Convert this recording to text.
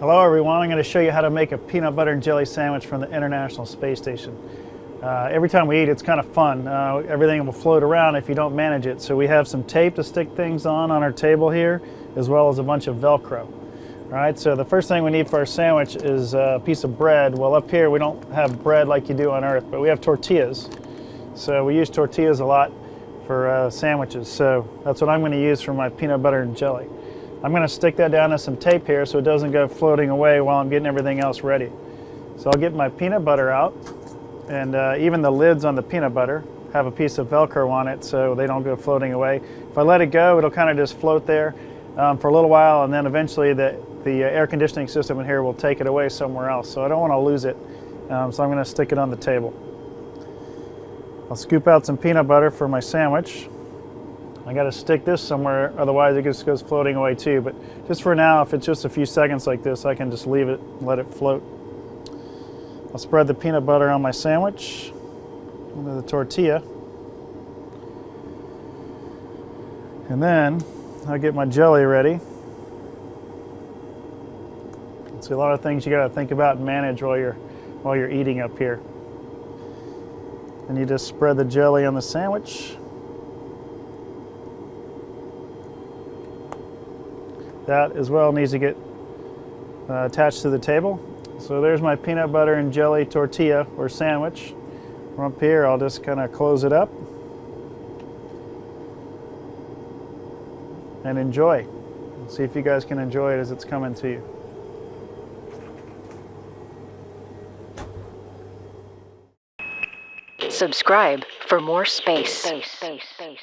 Hello everyone, I'm going to show you how to make a peanut butter and jelly sandwich from the International Space Station. Uh, every time we eat it's kind of fun. Uh, everything will float around if you don't manage it. So we have some tape to stick things on on our table here as well as a bunch of Velcro. All right, so the first thing we need for our sandwich is a piece of bread. Well up here we don't have bread like you do on Earth, but we have tortillas. So we use tortillas a lot for uh, sandwiches. So that's what I'm going to use for my peanut butter and jelly. I'm going to stick that down to some tape here so it doesn't go floating away while I'm getting everything else ready. So I'll get my peanut butter out and uh, even the lids on the peanut butter have a piece of Velcro on it so they don't go floating away. If I let it go, it'll kind of just float there um, for a little while and then eventually the, the uh, air conditioning system in here will take it away somewhere else. So I don't want to lose it. Um, so I'm going to stick it on the table. I'll scoop out some peanut butter for my sandwich. I got to stick this somewhere, otherwise it just goes floating away too. But just for now, if it's just a few seconds like this, I can just leave it let it float. I'll spread the peanut butter on my sandwich into the tortilla. And then I'll get my jelly ready. See a lot of things you got to think about and manage while you're while you're eating up here. And you just spread the jelly on the sandwich. That as well needs to get uh, attached to the table. So there's my peanut butter and jelly tortilla or sandwich. From up here, I'll just kind of close it up and enjoy. See if you guys can enjoy it as it's coming to you. Subscribe for more space. space, space, space